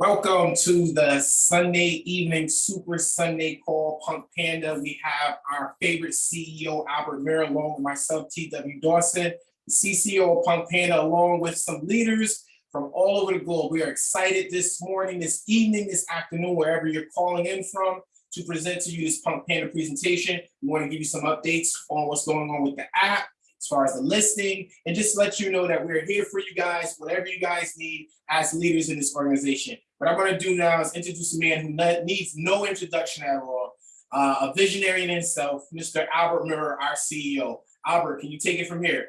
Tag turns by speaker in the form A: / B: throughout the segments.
A: Welcome to the Sunday evening Super Sunday Call Punk Panda. We have our favorite CEO, Albert Miller, along with myself, TW Dawson, CCO of Punk Panda, along with some leaders from all over the globe. We are excited this morning, this evening, this afternoon, wherever you're calling in from, to present to you this Punk Panda presentation. We want to give you some updates on what's going on with the app, as far as the listing, and just let you know that we're here for you guys, whatever you guys need as leaders in this organization. What I'm to do now is introduce a man who needs no introduction at all, uh, a visionary in himself, Mr. Albert Miller, our CEO. Albert, can you take it from here?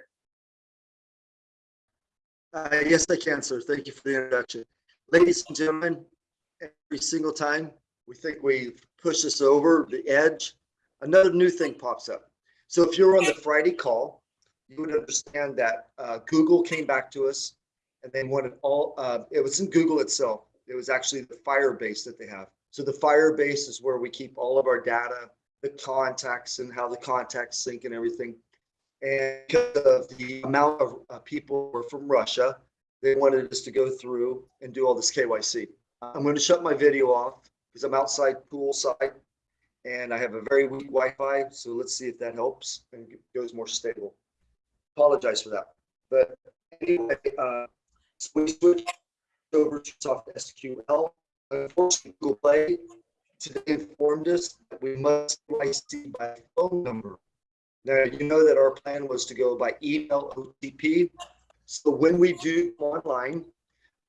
B: Uh, yes, I can, sir. Thank you for the introduction. Ladies and gentlemen, every single time we think we push this over the edge, another new thing pops up. So if you're on the Friday call, you would understand that uh, Google came back to us and they wanted all, uh, it was in Google itself. It was actually the Firebase that they have. So the Firebase is where we keep all of our data, the contacts and how the contacts sync and everything. And because of the amount of uh, people who are from Russia, they wanted us to go through and do all this KYC. I'm going to shut my video off because I'm outside poolside and I have a very weak Wi-Fi. So let's see if that helps and goes more stable. Apologize for that. But anyway, uh, so we switched over to Soft SQL. Unfortunately, Google Play today informed us that we must KYC by phone number. Now, you know that our plan was to go by email OTP. So when we do online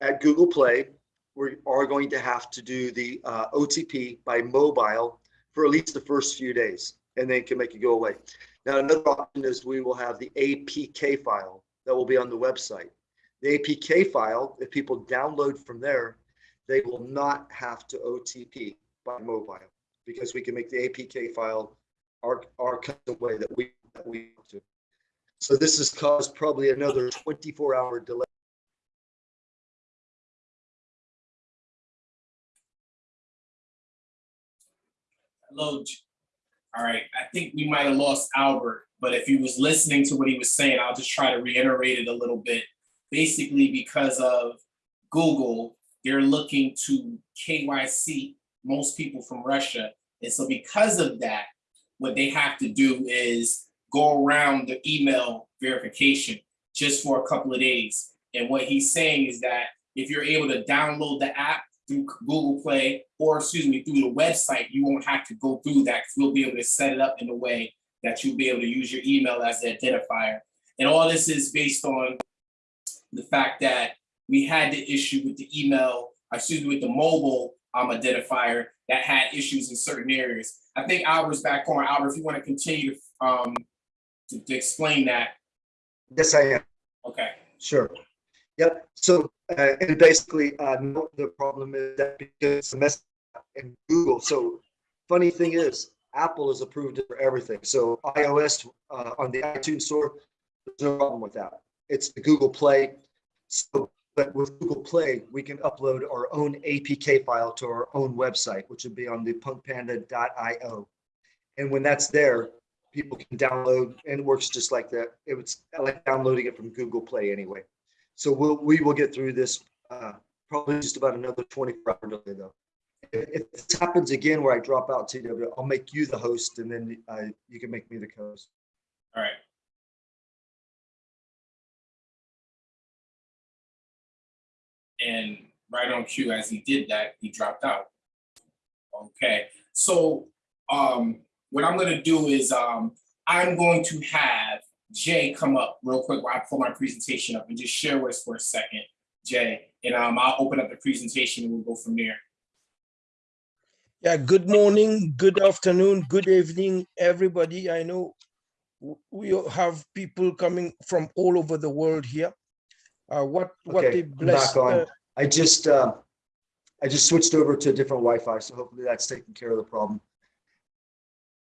B: at Google Play, we are going to have to do the uh, OTP by mobile for at least the first few days, and then can make it go away. Now, another option is we will have the APK file that will be on the website. The APK file, if people download from there, they will not have to OTP by mobile because we can make the APK file our, our custom way that we, that we want to. So this has caused probably another 24 hour delay.
A: Hello. All right, I think we might have lost Albert, but if he was listening to what he was saying, I'll just try to reiterate it a little bit. Basically, because of Google, they're looking to KYC most people from Russia. And so because of that, what they have to do is go around the email verification just for a couple of days. And what he's saying is that if you're able to download the app through Google Play, or excuse me, through the website, you won't have to go through that because we'll be able to set it up in a way that you'll be able to use your email as the identifier. And all this is based on the fact that we had the issue with the email, excuse me, with the mobile um, identifier that had issues in certain areas. I think Albert's back on. Albert, if you want to continue to, um, to, to explain that,
B: Yes, I am.
A: okay.
B: Sure. Yep. So, uh, and basically, uh, the problem is that because it's in Google. So, funny thing is, Apple is approved for everything. So, iOS uh, on the iTunes Store, there's no problem with that. It's the Google Play. So, but with Google Play, we can upload our own APK file to our own website, which would be on the punkpanda.io. And when that's there, people can download and it works just like that. It was like downloading it from Google Play anyway. So we'll, we will get through this, uh, probably just about another 24 hour delay though. If, this happens again where I drop out TW, I'll make you the host and then, uh, you can make me the co-host.
A: All right. And right on cue, as he did that, he dropped out. Okay, so um, what I'm gonna do is um, I'm going to have Jay come up real quick while I pull my presentation up and just share with us for a second, Jay. And um, I'll open up the presentation and we'll go from there.
C: Yeah, good morning, good afternoon, good evening, everybody. I know we have people coming from all over the world here. Uh, what what
B: Okay,
C: a
B: I'm
C: blessed
B: back on.
C: uh,
B: I just, uh, I just switched over to a different Wi-Fi, so hopefully that's taking care of the problem.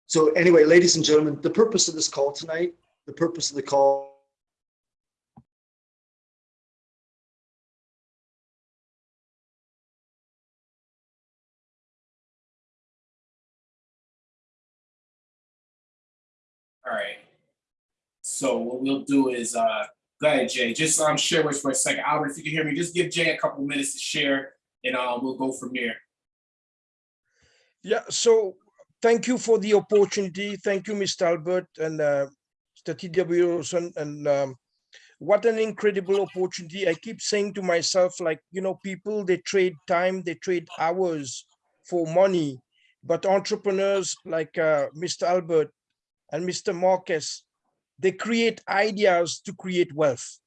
B: So anyway, ladies and gentlemen, the purpose of this call tonight, the purpose of the call
A: All right. So what we'll do is, uh, go ahead, Jay, just um, share with us for a second. Albert, if you can hear me, just give Jay a couple minutes to share and uh, we'll go from there.
C: Yeah, so thank you for the opportunity. Thank you, Mr. Albert and uh, Mr. Wilson. And um, what an incredible opportunity. I keep saying to myself, like, you know, people, they trade time, they trade hours for money. But entrepreneurs like uh, Mr. Albert and Mr. Marcus, they create ideas to create wealth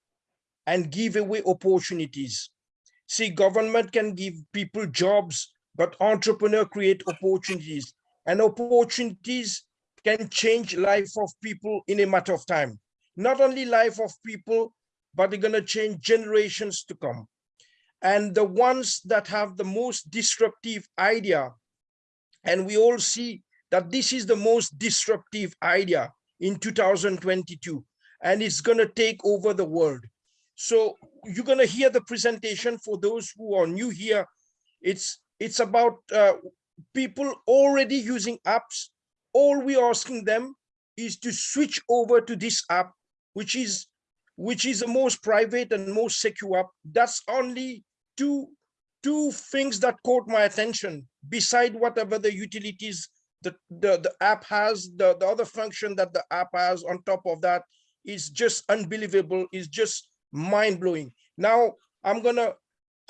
C: and give away opportunities. See, government can give people jobs, but entrepreneur create opportunities and opportunities can change life of people in a matter of time. Not only life of people, but they're gonna change generations to come. And the ones that have the most disruptive idea, and we all see that this is the most disruptive idea in 2022, and it's gonna take over the world. So you're gonna hear the presentation for those who are new here. It's it's about uh, people already using apps. All we're asking them is to switch over to this app, which is which is the most private and most secure app. That's only two two things that caught my attention. Beside whatever the utilities the the, the app has, the, the other function that the app has on top of that is just unbelievable. Is just mind blowing. Now I'm gonna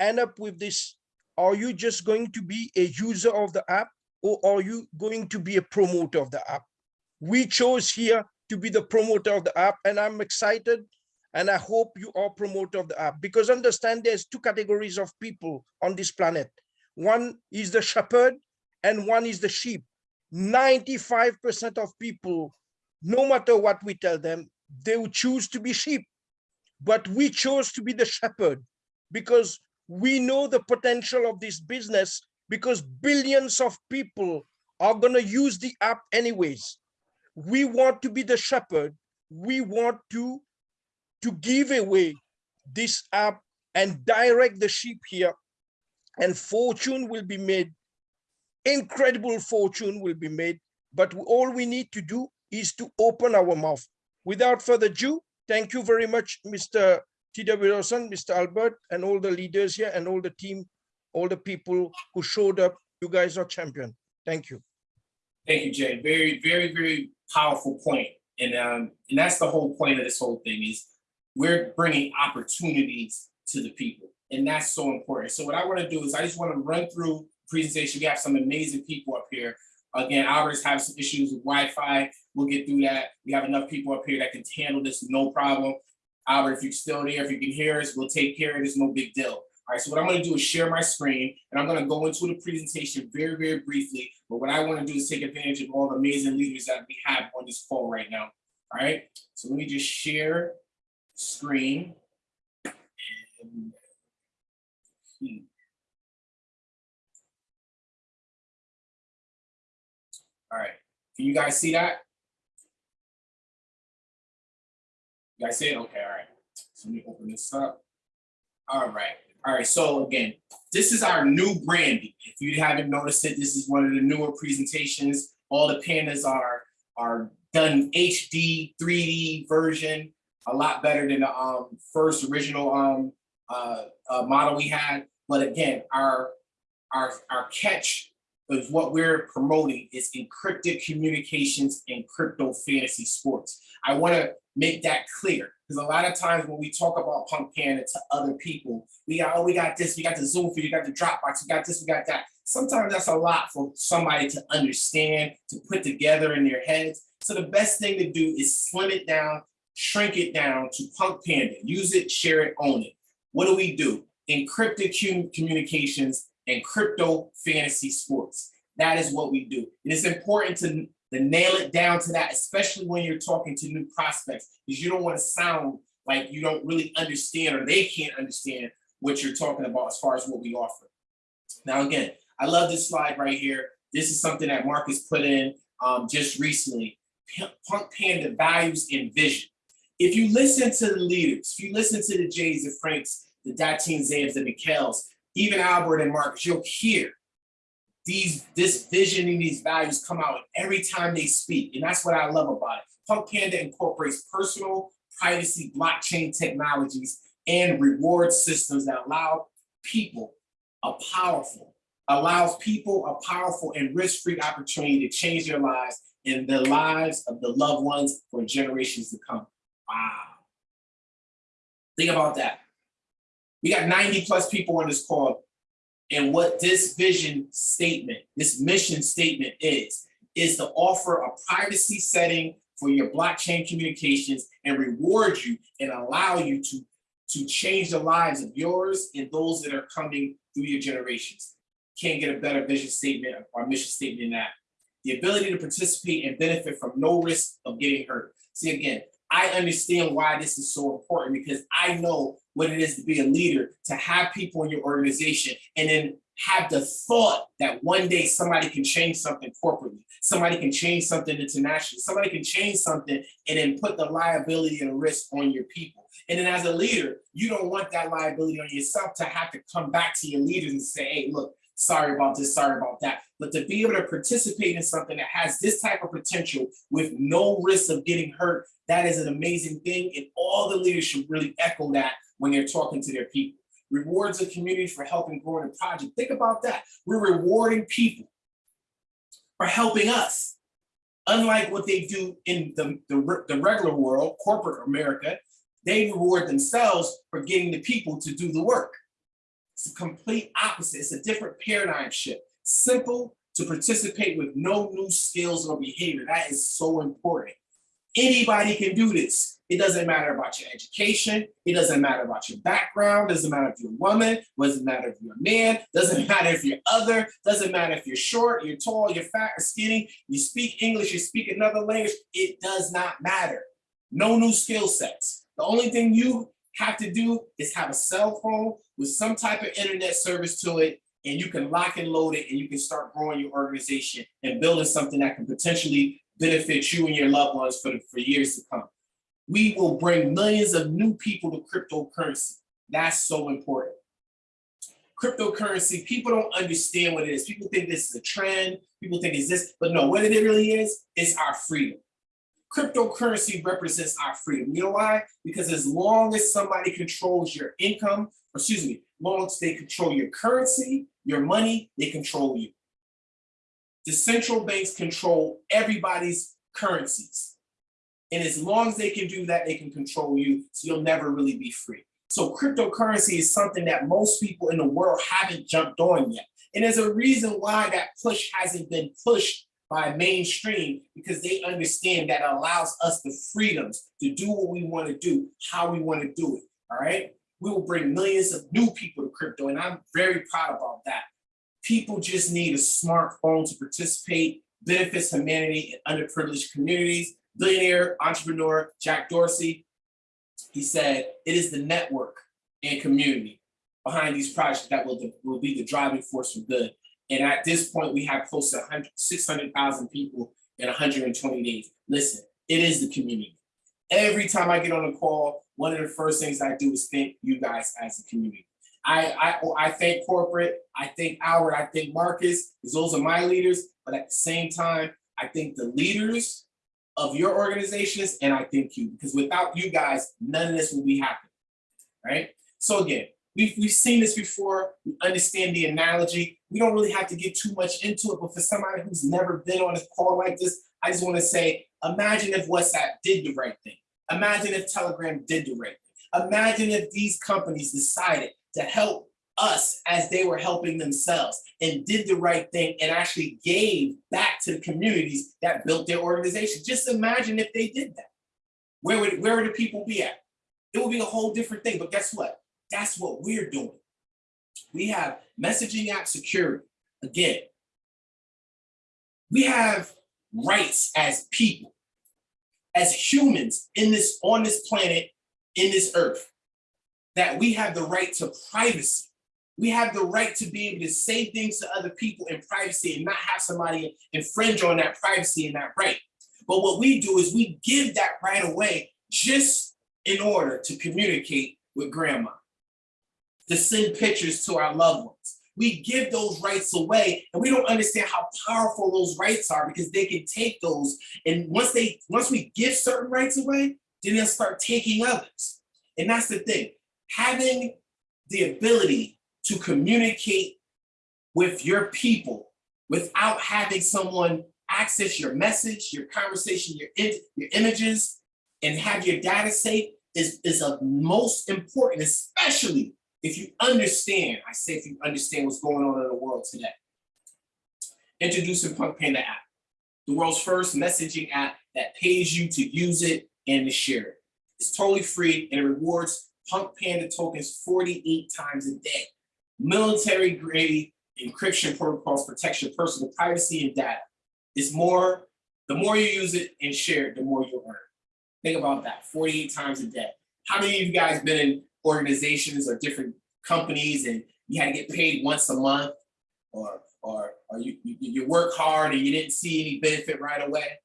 C: end up with this are you just going to be a user of the app or are you going to be a promoter of the app? We chose here to be the promoter of the app and I'm excited and I hope you are promoter of the app because understand there's two categories of people on this planet. One is the shepherd and one is the sheep. 95% of people, no matter what we tell them, they will choose to be sheep. But we chose to be the shepherd because we know the potential of this business because billions of people are going to use the app anyways. We want to be the shepherd. We want to, to give away this app and direct the sheep here and fortune will be made. Incredible fortune will be made. But all we need to do is to open our mouth. Without further ado, thank you very much, Mr. T.W. Wilson, Mr. Albert, and all the leaders here and all the team, all the people who showed up. You guys are champion. Thank you.
A: Thank you, Jay. Very, very, very powerful point. And um, and that's the whole point of this whole thing is we're bringing opportunities to the people, and that's so important. So what I want to do is I just want to run through presentation. We have some amazing people up here. Again, Albert's having some issues with Wi-Fi. We'll get through that. We have enough people up here that can handle this no problem. Albert, if you're still there, if you can hear us, we'll take care of this, no big deal. All right, so what I'm gonna do is share my screen and I'm gonna go into the presentation very, very briefly. But what I wanna do is take advantage of all the amazing leaders that we have on this call right now. All right, so let me just share screen. And- hmm. All right, can you guys see that? You guys see it? Okay, all right. So let me open this up. All right, all right, so again, this is our new branding. If you haven't noticed it, this is one of the newer presentations. All the pandas are, are done HD, 3D version, a lot better than the um, first original um, uh, uh, model we had. But again, our, our, our catch is what we're promoting is encrypted communications and crypto fantasy sports. I wanna make that clear. Because a lot of times when we talk about Punk Panda to other people, we got, oh, we got this, we got the Zoom we got the Dropbox, we got this, we got that. Sometimes that's a lot for somebody to understand, to put together in their heads. So the best thing to do is slim it down, shrink it down to Punk Panda. Use it, share it, own it. What do we do? Encrypted communications and crypto fantasy sports. That is what we do. And It is important to to nail it down to that, especially when you're talking to new prospects, because you don't want to sound like you don't really understand or they can't understand what you're talking about as far as what we offer. Now, again, I love this slide right here. This is something that Marcus put in um, just recently. Punk Panda values and vision. If you listen to the leaders, if you listen to the Jays, the Franks, the Datine Zams, the Mikels, even Albert and Marcus, you'll hear these this vision and these values come out every time they speak and that's what i love about it punk panda incorporates personal privacy blockchain technologies and reward systems that allow people a powerful, allows people a powerful and risk-free opportunity to change their lives and the lives of the loved ones for generations to come. Wow. Think about that. We got 90 plus people on this call. And what this vision statement, this mission statement is, is to offer a privacy setting for your blockchain communications and reward you and allow you to, to change the lives of yours and those that are coming through your generations. Can't get a better vision statement or mission statement than that. The ability to participate and benefit from no risk of getting hurt. See, again, I understand why this is so important because I know what it is to be a leader, to have people in your organization and then have the thought that one day somebody can change something corporately, somebody can change something internationally, somebody can change something and then put the liability and risk on your people. And then as a leader, you don't want that liability on yourself to have to come back to your leaders and say, hey, look, sorry about this, sorry about that. But to be able to participate in something that has this type of potential with no risk of getting hurt, that is an amazing thing. And all the leaders should really echo that when they're talking to their people. Rewards the community for helping grow a project. Think about that. We're rewarding people for helping us. Unlike what they do in the, the, the regular world, corporate America, they reward themselves for getting the people to do the work. It's a complete opposite. It's a different paradigm shift. Simple to participate with no new skills or behavior. That is so important. Anybody can do this. It doesn't matter about your education. It doesn't matter about your background. Doesn't matter if you're a woman. Doesn't matter if you're a man. Doesn't matter if you're other. Doesn't matter if you're short, you're tall, you're fat or skinny. You speak English, you speak another language. It does not matter. No new skill sets. The only thing you have to do is have a cell phone with some type of internet service to it and you can lock and load it and you can start growing your organization and building something that can potentially benefit you and your loved ones for, the, for years to come. We will bring millions of new people to cryptocurrency. That's so important. Cryptocurrency, people don't understand what it is. People think this is a trend. People think it's this, but no, what it really is, is our freedom. Cryptocurrency represents our freedom. You know why? Because as long as somebody controls your income, excuse me, long as they control your currency, your money, they control you. The central banks control everybody's currencies. And as long as they can do that, they can control you, so you'll never really be free. So cryptocurrency is something that most people in the world haven't jumped on yet. And there's a reason why that push hasn't been pushed by mainstream because they understand that allows us the freedoms to do what we want to do, how we want to do it. All right. We will bring millions of new people to crypto, and I'm very proud about that. People just need a smartphone to participate, benefits humanity and underprivileged communities. Billionaire entrepreneur Jack Dorsey, he said, it is the network and community behind these projects that will, will be the driving force for good. And at this point, we have close to 600,000 people in 120 days. Listen, it is the community. Every time I get on a call, one of the first things I do is thank you guys as a community. I, I, I thank corporate, I thank Howard, I thank Marcus, because those are my leaders. But at the same time, I think the leaders of your organizations, and I thank you, because without you guys, none of this will be happening, right? So again, we've, we've seen this before, we understand the analogy. We don't really have to get too much into it, but for somebody who's never been on a call like this, I just wanna say, imagine if WhatsApp did the right thing. Imagine if Telegram did the right thing. Imagine if these companies decided to help us as they were helping themselves and did the right thing and actually gave back to the communities that built their organization. Just imagine if they did that. Where would, where would the people be at? It would be a whole different thing, but guess what? That's what we're doing. We have messaging app security. Again, we have rights as people, as humans in this, on this planet, in this earth, that we have the right to privacy. We have the right to be able to say things to other people in privacy and not have somebody infringe on that privacy and that right. But what we do is we give that right away just in order to communicate with grandma, to send pictures to our loved ones. We give those rights away and we don't understand how powerful those rights are because they can take those and once they once we give certain rights away, then they'll start taking others. And that's the thing, having the ability to communicate with your people without having someone access your message, your conversation, your, your images, and have your data safe is, is of most important, especially if you understand, I say if you understand what's going on in the world today. Introducing Punk Panda app, the world's first messaging app that pays you to use it and to share it. It's totally free and it rewards Punk Panda tokens 48 times a day. Military grade encryption protocols protect your personal privacy and data. It's more, the more you use it and share it, the more you earn. Think about that, 48 times a day. How many of you guys been in organizations or different companies and you had to get paid once a month? Or, or, or you, you, you work hard and you didn't see any benefit right away?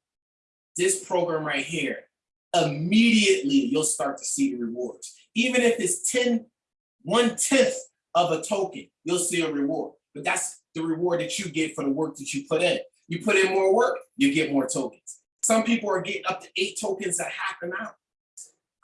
A: This program right here, immediately you'll start to see the rewards. Even if it's 10, one tenth of a token, you'll see a reward. But that's the reward that you get for the work that you put in. You put in more work, you get more tokens. Some people are getting up to eight tokens a half an hour.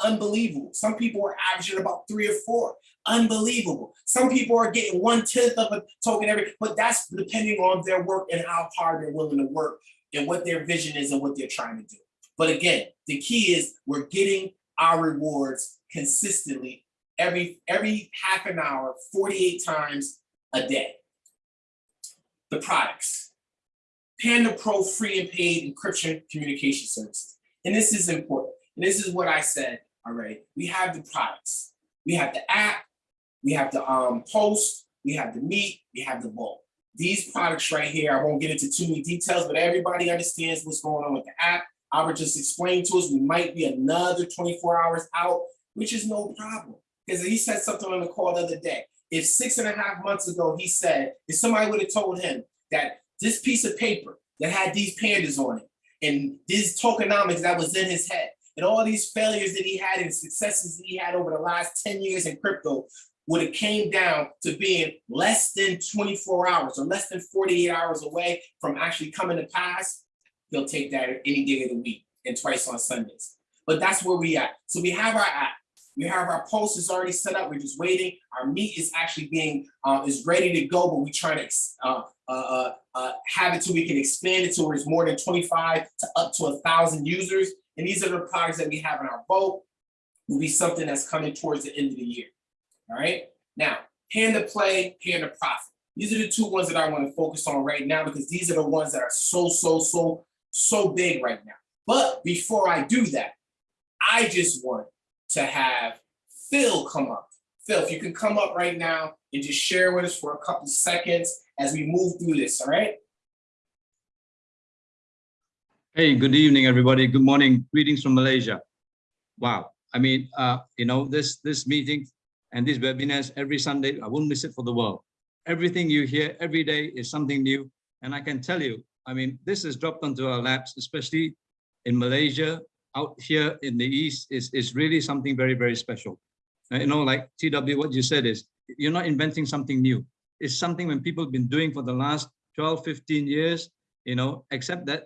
A: Unbelievable. Some people are averaging about three or four. Unbelievable. Some people are getting one tenth of a token every, but that's depending on their work and how hard they're willing to work and what their vision is and what they're trying to do. But again, the key is we're getting our rewards consistently every every half an hour, 48 times a day. The products. Panda Pro free and paid encryption communication services. And this is important. And this is what I said already. We have the products. We have the app. We have the um, post. We have the meet. We have the bulk. These products right here, I won't get into too many details, but everybody understands what's going on with the app. Albert just explained to us we might be another 24 hours out, which is no problem. Because he said something on the call the other day. If six and a half months ago he said, if somebody would have told him that this piece of paper that had these pandas on it and this tokenomics that was in his head and all these failures that he had and successes that he had over the last 10 years in crypto would have came down to being less than 24 hours or less than 48 hours away from actually coming to pass, he'll take that any day of the week and twice on Sundays. But that's where we at. So we have our app. We have our post is already set up. We're just waiting. Our meet is actually being uh, is ready to go, but we're trying to uh, uh, uh, have it so we can expand it to where it's more than 25 to up to a thousand users. And these are the products that we have in our boat. Will be something that's coming towards the end of the year. All right. Now, Panda Play, Panda Profit. These are the two ones that I want to focus on right now because these are the ones that are so, so, so, so big right now. But before I do that, I just want to have Phil come up. Phil, if you can come up right now and just share with us for a couple seconds as we move through this, all right?
D: Hey, good evening, everybody. Good morning. Greetings from Malaysia. Wow. I mean, uh, you know, this this meeting and these webinars every Sunday, I won't miss it for the world. Everything you hear every day is something new. And I can tell you, I mean, this is dropped onto our laps, especially in Malaysia, out here in the East, is, is really something very, very special. Uh, You know, like TW, what you said is, you're not inventing something new. It's something when people have been doing for the last 12, 15 years, you know, except that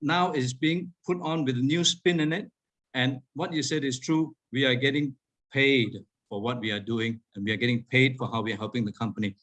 D: now it's being put on with a new spin in it. And what you said is true. We are getting paid for what we are doing and we are getting paid for how we are helping the company.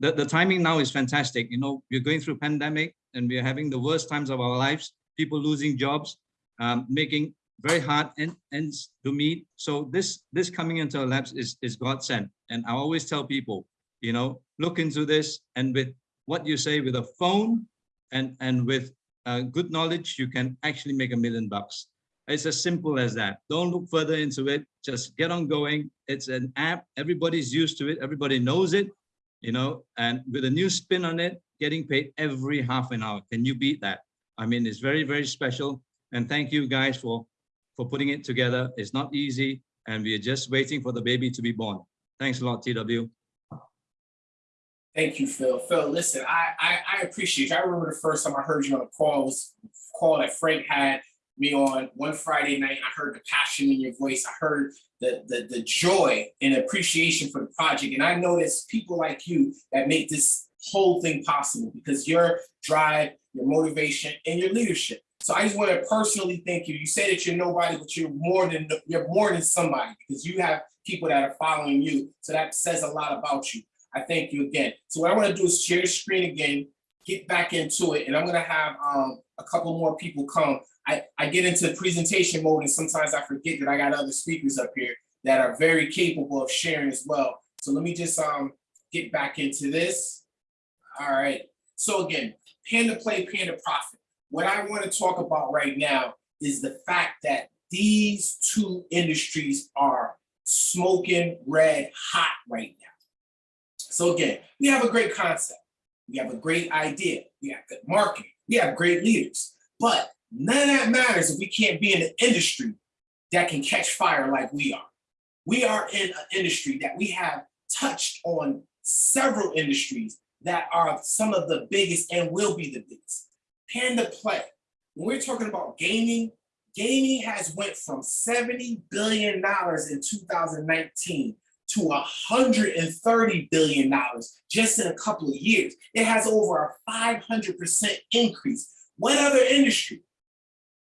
D: The, the timing now is fantastic. You know, we're going through pandemic and we are having the worst times of our lives, people losing jobs, um, making very hard end, ends to meet. So this this coming into our labs is, is God sent. And I always tell people, you know, look into this and with what you say with a phone and, and with uh, good knowledge, you can actually make a million bucks. It's as simple as that. Don't look further into it. Just get on going. It's an app. Everybody's used to it. Everybody knows it, you know, and with a new spin on it, getting paid every half an hour. Can you beat that? I mean, it's very, very special. And thank you guys for, for putting it together. It's not easy. And we're just waiting for the baby to be born. Thanks a lot, TW.
A: Thank you, Phil. Phil, listen, I, I I appreciate you. I remember the first time I heard you on a call was a call that Frank had me on one Friday night. I heard the passion in your voice. I heard the the the joy and appreciation for the project. And I know there's people like you that make this whole thing possible because your drive, your motivation, and your leadership. So I just want to personally thank you. You say that you're nobody, but you're more than you're more than somebody because you have people that are following you. So that says a lot about you. I thank you again. So what I want to do is share screen again, get back into it, and I'm gonna have um a couple more people come. I I get into presentation mode and sometimes I forget that I got other speakers up here that are very capable of sharing as well. So let me just um get back into this. All right. So again, Panda Play, Panda Profit. What I want to talk about right now is the fact that these two industries are smoking red hot right now. So again, we have a great concept. We have a great idea. We have good marketing. We have great leaders. But none of that matters if we can't be in an industry that can catch fire like we are. We are in an industry that we have touched on several industries that are some of the biggest and will be the biggest. Panda Play. When we're talking about gaming, gaming has went from $70 billion in 2019 to $130 billion just in a couple of years. It has over a 500% increase. What other industry?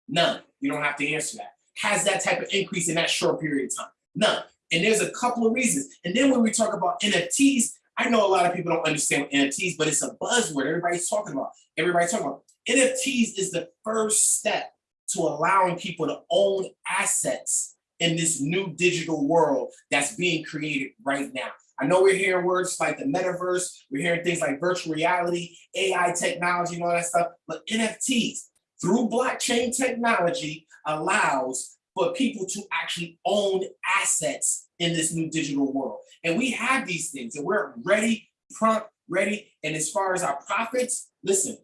A: None. You don't have to answer that. Has that type of increase in that short period of time? None. And there's a couple of reasons. And then when we talk about NFTs, I know a lot of people don't understand NFTs, but it's a buzzword everybody's talking about. Everybody's talking about. NFTs is the first step to allowing people to own assets in this new digital world that's being created right now. I know we're hearing words like the metaverse, we're hearing things like virtual reality, AI technology and all that stuff, but NFTs through blockchain technology allows for people to actually own assets in this new digital world. And we have these things and we're ready, prompt, ready. And as far as our profits, listen,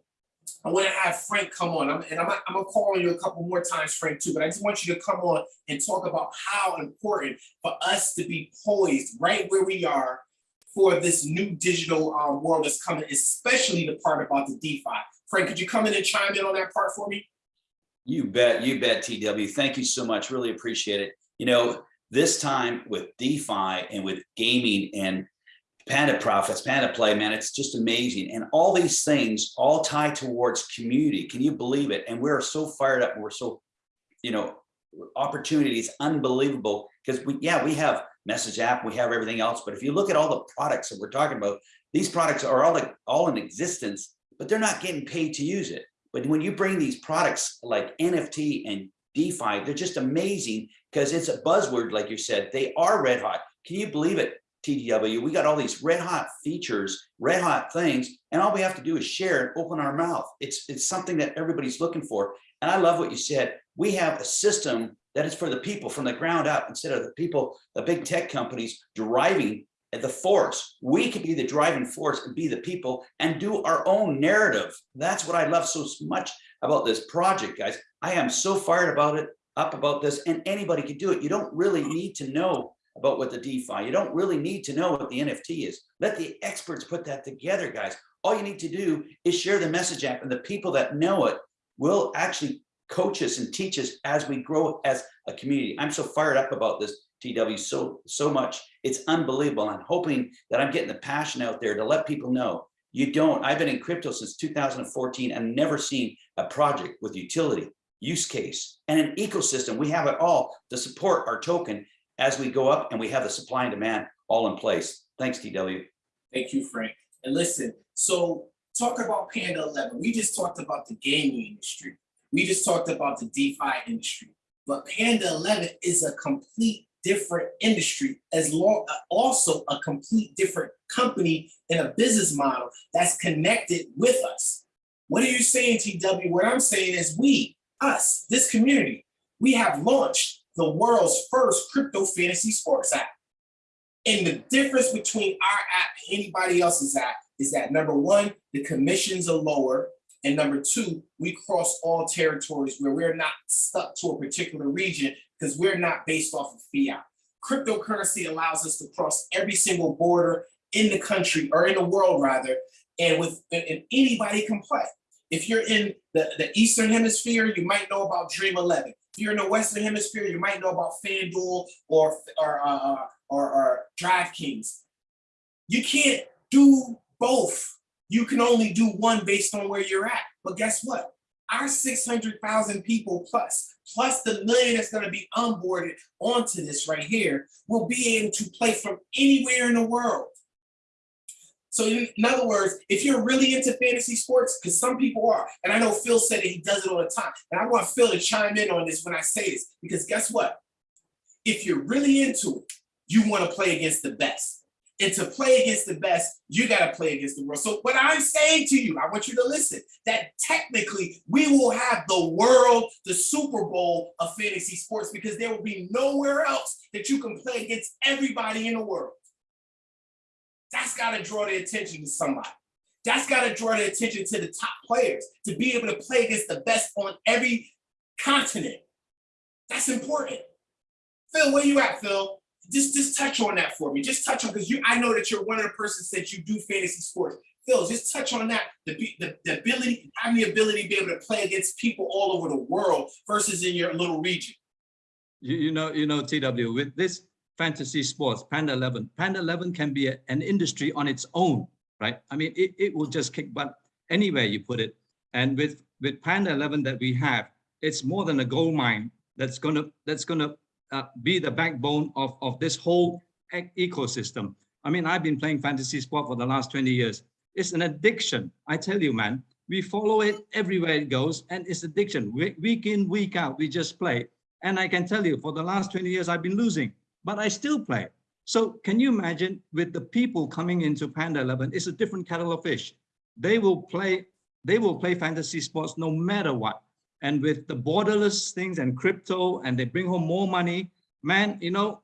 A: I want to have Frank come on, I'm, and I'm, I'm gonna call on you a couple more times, Frank, too. But I just want you to come on and talk about how important for us to be poised right where we are for this new digital um, world that's coming, especially the part about the DeFi. Frank, could you come in and chime in on that part for me?
E: You bet, you bet, TW. Thank you so much. Really appreciate it. You know, this time with DeFi and with gaming and Panda Profits, Panda Play, man, it's just amazing. And all these things all tie towards community. Can you believe it? And we're so fired up. We're so, you know, opportunities unbelievable because we, yeah, we have message app, we have everything else. But if you look at all the products that we're talking about, these products are all like all in existence, but they're not getting paid to use it. But when you bring these products like NFT and DeFi, they're just amazing because it's a buzzword, like you said, they are red hot. Can you believe it, TDW? We got all these red hot features, red hot things, and all we have to do is share and open our mouth. It's, it's something that everybody's looking for. And I love what you said. We have a system that is for the people from the ground up instead of the people, the big tech companies driving the force. We can be the driving force and be the people and do our own narrative. That's what I love so much about this project, guys. I am so fired about it, up about this, and anybody can do it. You don't really need to know about what the DeFi, you don't really need to know what the NFT is. Let the experts put that together, guys. All you need to do is share the message app and the people that know it will actually coach us and teach us as we grow as a community. I'm so fired up about this, TW, so, so much. It's unbelievable. I'm hoping that I'm getting the passion out there to let people know you don't. I've been in crypto since 2014 and never seen a project with utility, use case, and an ecosystem. We have it all to support our token as we go up and we have the supply and demand all in place. Thanks, TW.
A: Thank you, Frank. And listen, so talk about Panda 11. We just talked about the gaming industry. We just talked about the DeFi industry. But Panda 11 is a complete different industry as long also a complete different company and a business model that's connected with us. What are you saying, TW? What I'm saying is we, us, this community, we have launched the world's first crypto fantasy sports app. And the difference between our app and anybody else's app is that number one, the commissions are lower. And number two, we cross all territories where we're not stuck to a particular region because we're not based off of fiat. Cryptocurrency allows us to cross every single border in the country or in the world rather, and with and anybody can play. If you're in the, the Eastern Hemisphere, you might know about Dream 11. If you're in the Western Hemisphere, you might know about FanDuel or, or, uh, or, or DraftKings. You can't do both. You can only do one based on where you're at. But guess what? Our 600,000 people plus, plus the million that's gonna be onboarded onto this right here, will be able to play from anywhere in the world. So in, in other words, if you're really into fantasy sports, because some people are, and I know Phil said that he does it all the time, and I want Phil to chime in on this when I say this, because guess what? If you're really into it, you want to play against the best. And to play against the best, you got to play against the world. So what I'm saying to you, I want you to listen, that technically we will have the world, the Super Bowl of fantasy sports, because there will be nowhere else that you can play against everybody in the world. That's got to draw the attention to somebody. That's got to draw the attention to the top players to be able to play against the best on every continent. That's important. Phil, where you at, Phil? Just, just touch on that for me. Just touch on because you. I know that you're one of the persons that you do fantasy sports. Phil, just touch on that. The, the, the ability, having the ability to be able to play against people all over the world versus in your little region.
D: You, you know, you know, TW, with this fantasy sports, Panda 11, Panda 11 can be a- an industry on its own, right? I mean, it, it will just kick butt anywhere you put it. And with, with Panda 11 that we have, it's more than a gold mine that's gonna, that's gonna uh, be the backbone of, of this whole ec- ecosystem. I mean, I've been playing fantasy sport for the last 20 years. It's an addiction. I tell you, man, we follow it everywhere it goes and it's addiction. Week, week in, week out, we just play. And I can tell you for the last 20 years, I've been losing, but I still play. So can you imagine with the people coming into Panda 11, it's a different kettle of fish. They will play, they will play fantasy sports no matter what. And with the borderless things and crypto, and they bring home more money, man, you know,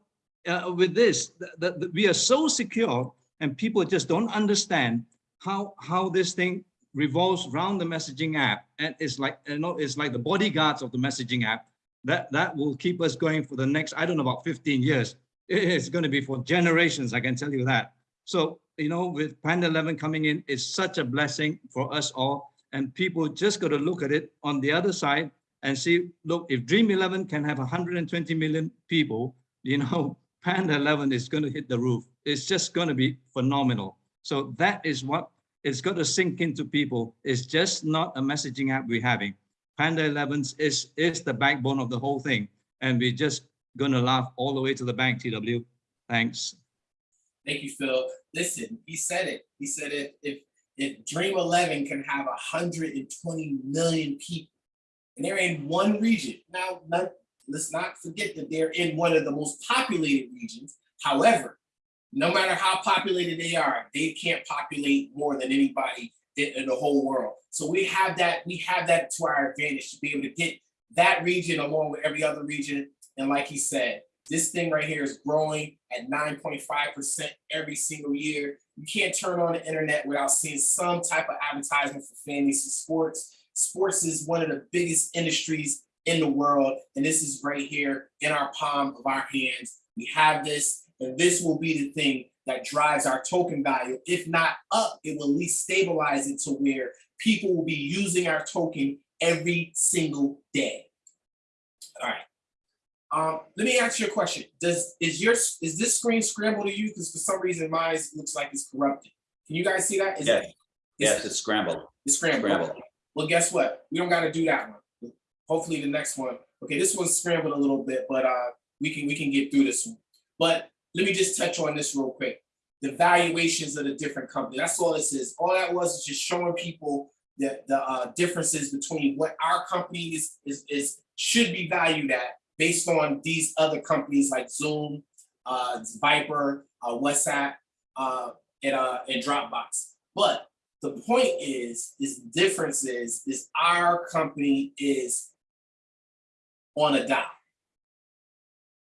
D: uh, with this, the, the, the- we are so secure and people just don't understand how, how this thing revolves around the messaging app. And it's like, you know, it's like the bodyguards of the messaging app that, that will keep us going for the next, I don't know, about 15 years. It's going to be for generations, I can tell you that. So, you know, with Panda 11 coming in, it's such a blessing for us all. And people just got to look at it on the other side and see, look, if Dream 11 can have 120 million people, you know, Panda 11 is going to hit the roof. It's just going to be phenomenal. So that is what it's got to sink into people. It's just not a messaging app we're having. Panda 11 is, is the backbone of the whole thing. And we're just going to laugh all the way to the bank, TW. Thanks.
A: Thank you, Phil. Listen, he said it. He said it. if if Dream 11 can have 120 million people, and they're in one region. Now, not, let's not forget that they're in one of the most populated regions. However, no matter how populated they are, they can't populate more than anybody in, in the whole world. So we have that, we have that to our advantage to be able to get that region along with every other region. And like he said, this thing right here is growing at 9.5% every single year. You can't turn on the internet without seeing some type of advertisement for fantasy sports. Sports is one of the biggest industries in the world, and this is right here in our palm of our hands. We have this, and this will be the thing that drives our token value. If not up, it will at least stabilize it to where people will be using our token every single day. All right. Um, let me ask you a question. Does is your is this screen scrambled to you? Because for some reason mine looks like it's corrupted. Can you guys see that? Is
E: Yeah.
A: it
E: Yes, it's scrambled.
A: it's scrambled?
E: Scrambled.
A: Well, guess what? We don't got to do that one. Hopefully, the next one. Okay, this one's scrambled a little bit, but uh, we can we can get through this one. But let me just touch on this real quick. The valuations of the different companies. That's all this is. All that was is just showing people the the uh, differences between what our company is is is should be valued at based on these other companies like Zoom, uh, Viber, uh, WhatsApp, uh, and uh, and Dropbox. But the point is, is difference is, is our company is on a dial,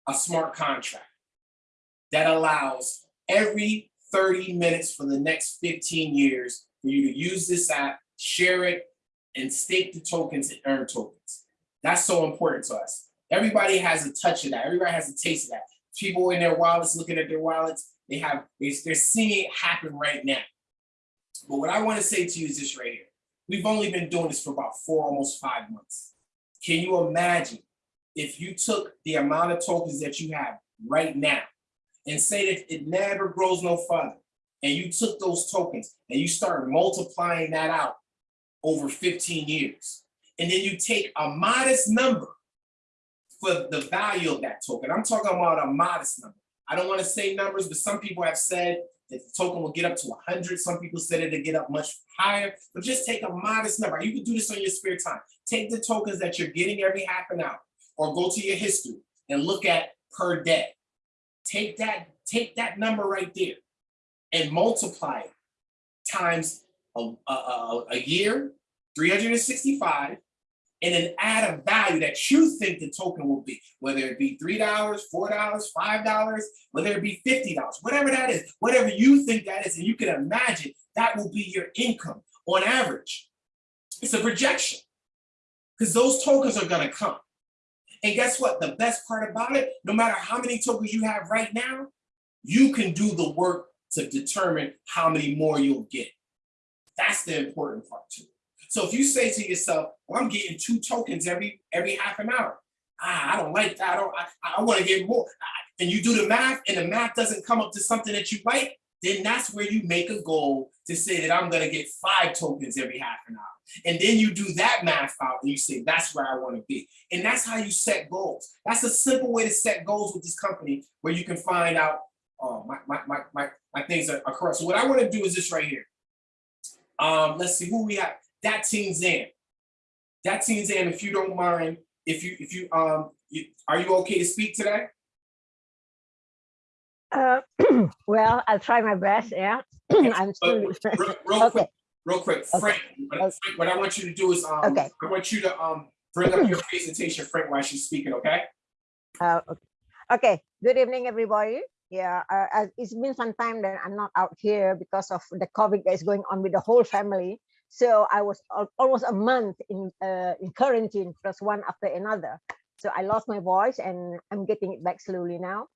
A: a smart contract that allows every 30 minutes for the next 15 years for you to use this app, share it, and stake the tokens and earn tokens. That's so important to us. Everybody has a touch of that. Everybody has a taste of that. People in their wallets looking at their wallets, they have, they- they're seeing it happen right now. But what I want to say to you is this right here. We've only been doing this for about four, almost five months. Can you imagine if you took the amount of tokens that you have right now and say that it never grows no further, and you took those tokens and you start multiplying that out over 15 years, and then you take a modest number for the value of that token. I'm talking about a modest number. I don't want to say numbers, but some people have said that the token will get up to hundred. Some people said it'll get up much higher, but just take a modest number. You can do this on your spare time. Take the tokens that you're getting every half an hour or go to your history and look at per day. Take that, take that number right there and multiply it times a, a, a, year, three hundred and then add a value that you think the token will be, whether it be three dollars, four dollars, five dollars, whether it be fifty dollars, whatever that is, whatever you think that is, and you can imagine that will be your income on average. It's a projection because those tokens are gonna come. And guess what? The best part about it, no matter how many tokens you have right now, you can do the work to determine how many more you'll get. That's the important part too. So if you say to yourself, well, I'm getting two tokens every every half an hour. Ah, I don't like that. I don't, I, I want to get more. And you do the math and the math doesn't come up to something that you like, then that's where you make a goal to say that I'm gonna get five tokens every half an hour. And then you do that math out and you say, that's where I want to be. And that's how you set goals. That's a simple way to set goals with this company where you can find out, oh, my, my, my, my, my things are, are correct. So what I want to do is this right here. Um, let's see who we have. That team in. That team in. if you don't mind, if you, if you, um, you, are you okay to speak today?
F: Uh, well, I'll try my best. Yeah, I'm still.
A: Real, real
F: Okay.
A: quick, real quick,
F: Okay.
A: Frank, what,
F: Okay.
A: Frank, what I want you to do is, um,
F: Okay.
A: I want you to, um, bring up your presentation, Frank, while she's speaking, okay?
F: Uh, okay. okay. Good evening, everybody. Yeah, uh, it's been some time that I'm not out here because of the COVID that is going on with the whole family. So I was al- almost a month in uh, in quarantine, plus one after another. So I lost my voice, and I'm getting it back slowly now.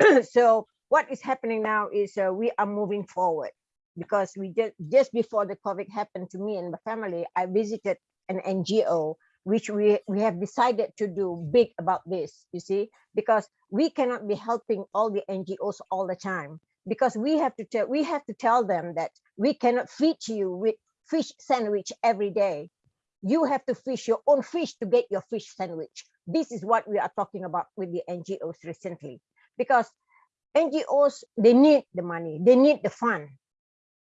F: so what is happening now is uh, we are moving forward because we just just before the COVID happened to me and my family, I visited an NGO which we we have decided to do big about this you see because we cannot be helping all the ngos all the time because we have to tell we have to tell them that we cannot feed you with fish sandwich every day. You have to fish your own fish to get your fish sandwich. This is what we are talking about with the ngos recently. Because ngos they need the money. They need the fund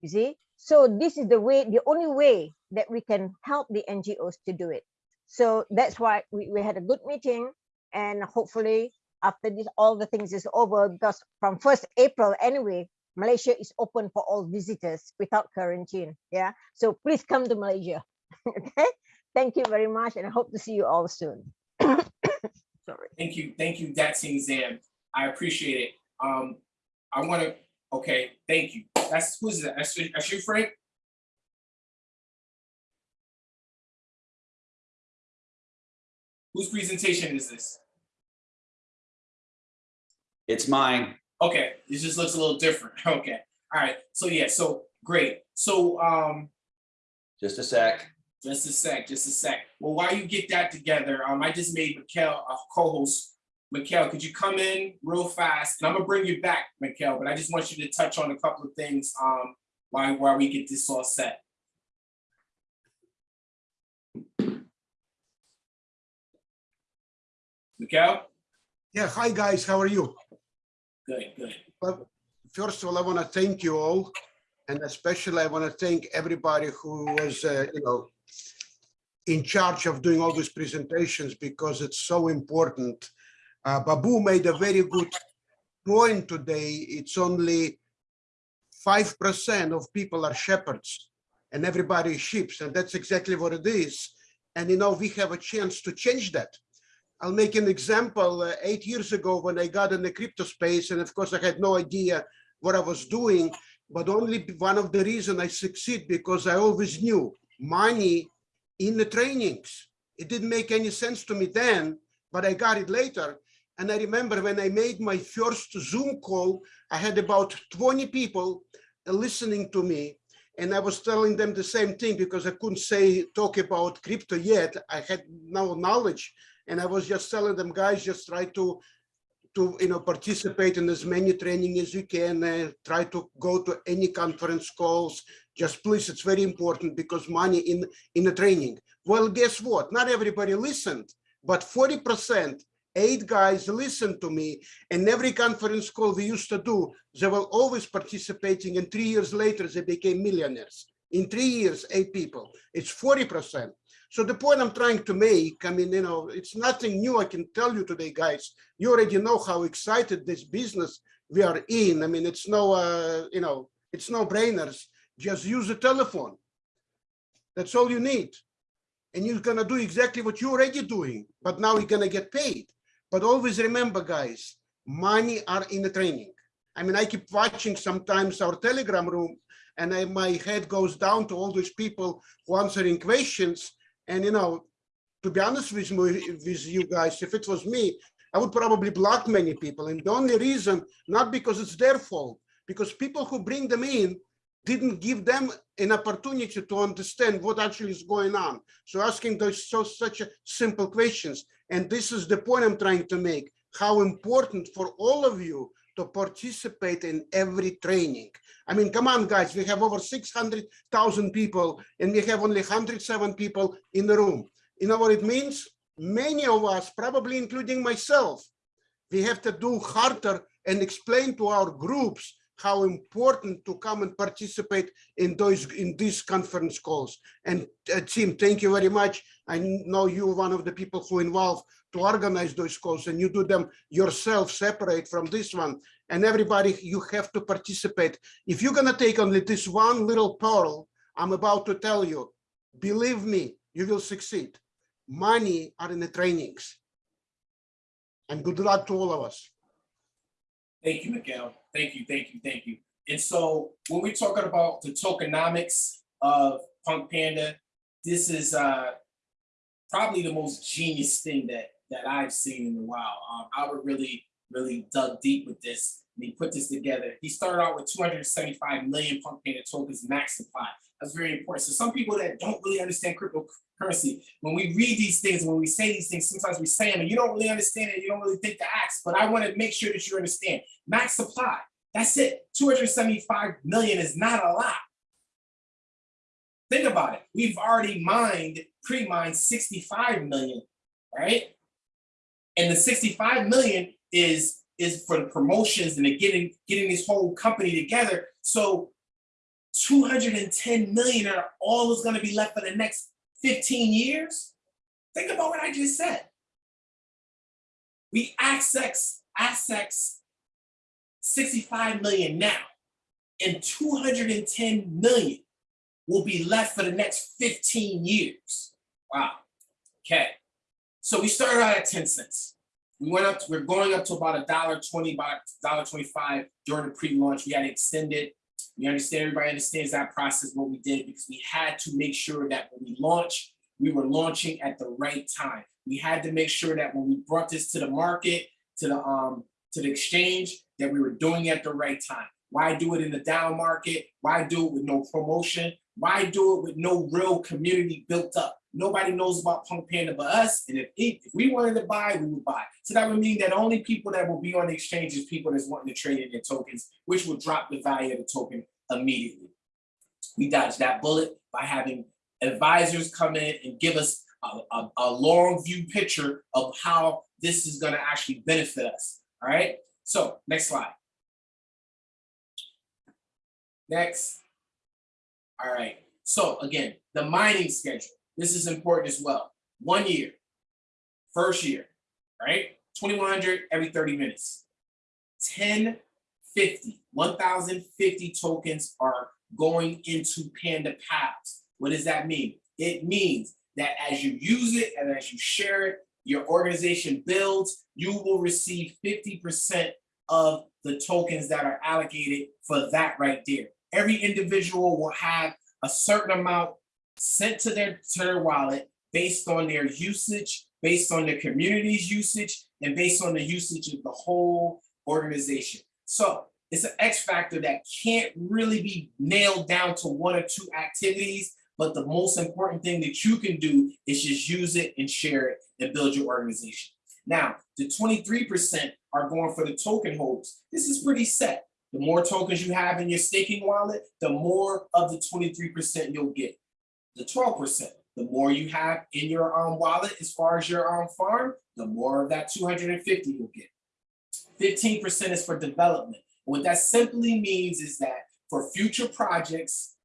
F: you see? So this is the way the only way that we can help the ngos to do it. So that's why we, we had a good meeting and hopefully after this all the things is over because from 1st april anyway malaysia is open for all visitors without quarantine yeah so please come to malaysia okay thank you very much and i hope to see you all soon sorry
A: Thank you, thank you, Daxing Zam. I appreciate it. Um, I wanna, okay, thank you. That's, who's that? That's, you- that's you, Frank? Whose presentation is this?
E: It's mine.
A: Okay, this just looks a little different. Okay, all right. So yeah, so great. So um,
E: Just a sec.
A: just a sec, just a sec. Well, while you get that together, um, I just made Mikhail a co-host. Mikhail, could you come in real fast? And I'm gonna bring you back, Mikhail, but I just want you to touch on a couple of things um while while we get this all set. Mikhail,
G: Yeah, hi guys, how are you?
A: Good,
G: first of all, I want to thank you all. And especially I want to thank everybody who was, uh, you know, in charge of doing all these presentations because it's so important. Uh, Babu made a very good point today. It's only 5% of people are shepherds and everybody is sheep. And that's exactly what it is. And, you know, we have a chance to change that. I'll make an example. Uh, eight years ago, when I got in the crypto space, and of course I had no idea what I was doing, but only one of the reason I succeed because I always knew money in the trainings. It didn't make any sense to me then, but I got it later. And I remember when I made my first Zoom call, I had about 20 people listening to me. And I was telling them the same thing because I couldn't say, talk about crypto yet. I had no knowledge. And I was just telling them, guys, just try to, to you know, participate in as many training as you can. Uh, try to go to any conference calls. Just please, it's very important because money in in the training. Well, guess what? Not everybody listened, but 40% eight guys listened to me and every conference call we used to do, they were always participating and three years later, they became millionaires. In three years, eight people, it's 40%. So the point I'm trying to make, I mean, you know, it's nothing new. I can tell you today, guys, you already know how excited this business we are in. I mean, it's no, uh, you know, it's no brainers. Just use a telephone. That's all you need. And you're gonna do exactly what you're already doing, but now you're gonna get paid. But always remember, guys, money are in the training. I mean, I keep watching sometimes our Telegram room and I, my head goes down to all these people who answering questions. And, you know, to be honest with, me, with you guys, if it was me, I would probably block many people. And the only reason, not because it's their fault, because people who bring them in didn't give them an opportunity to understand what actually is going on. So asking those so such simple questions. And this is the point I'm trying to make, how important for all of you to participate in every training. I mean, come on, guys, we have over 600,000 people and we have only 107 people in the room. You know what it means? Many of us, probably including myself, we have to do harder and explain to our groups how important to come and participate in those in these conference calls. And uh, Tim, thank you very much. I know you're one of the people who involved to organize those calls and you do them yourself separate from this one. And everybody, you have to participate. If you're gonna take only this one little pearl, I'm about to tell you, believe me, you will succeed. Money are in the trainings. And good luck to all of us.
A: Thank you, Mikhail. Thank you, thank you, thank you. And so when we're talking about the tokenomics of Punk Panda, this is uh probably the most genius thing that that I've seen in a while. Um, Albert really, really dug deep with this and he put this together. He started out with 275 million Punk Panda tokens max supply. That's very important. So some people that don't really understand cryptocurrency, when we read these things, when we say these things, sometimes we say them and you don't really understand it, you don't really think to ask, but I want to make sure that you understand. Max supply, that's it. 275 million is not a lot. Think about it. We've already mined, pre-mined 65 million, right? And the 65 million is is for the promotions and the getting getting this whole company together. So 210 million are all is going to be left for the next 15 years. Think about what I just said. We access access 65 million now, and 210 million will be left for the next 15 years. Wow. Okay. So we started out at 10 cents. We went up, to, we're going up to about a dollar 20, about dollar 25 during the pre-launch. We had to extend it. We understand, everybody understands that process, what we did, because we had to make sure that when we launch, we were launching at the right time. We had to make sure that when we brought this to the market, to the um, to the exchange, that we were doing it at the right time. Why do it in the down market? Why do it with no promotion? Why do it with no real community built up? Nobody knows about Punk Panda but us. And if, if we wanted to buy, we would buy. So that would mean that only people that will be on the exchange is people that's wanting to trade in their tokens, which will drop the value of the token immediately. We dodged that bullet by having advisors come in and give us a, a, a long view picture of how this is going to actually benefit us. All right. So next slide. Next. All right. So again, the mining schedule. This is important as well. One year, first year, right? 2100 every 30 minutes. 1050, 1050 tokens are going into Panda Pals. What does that mean? It means that as you use it and as you share it, your organization builds, you will receive 50% of the tokens that are allocated for that right there. Every individual will have a certain amount sent to their, to their wallet based on their usage, based on the community's usage, and based on the usage of the whole organization. So it's an X factor that can't really be nailed down to one or two activities, but the most important thing that you can do is just use it and share it and build your organization. Now, the 23% are going for the token holders. This is pretty set. The more tokens you have in your staking wallet, the more of the 23% you'll get. The 12%, the more you have in your um, wallet as far as your um, farm, the more of that two hundred and fifty you'll get. Fifteen percent is for development. What that simply means is that for future projects,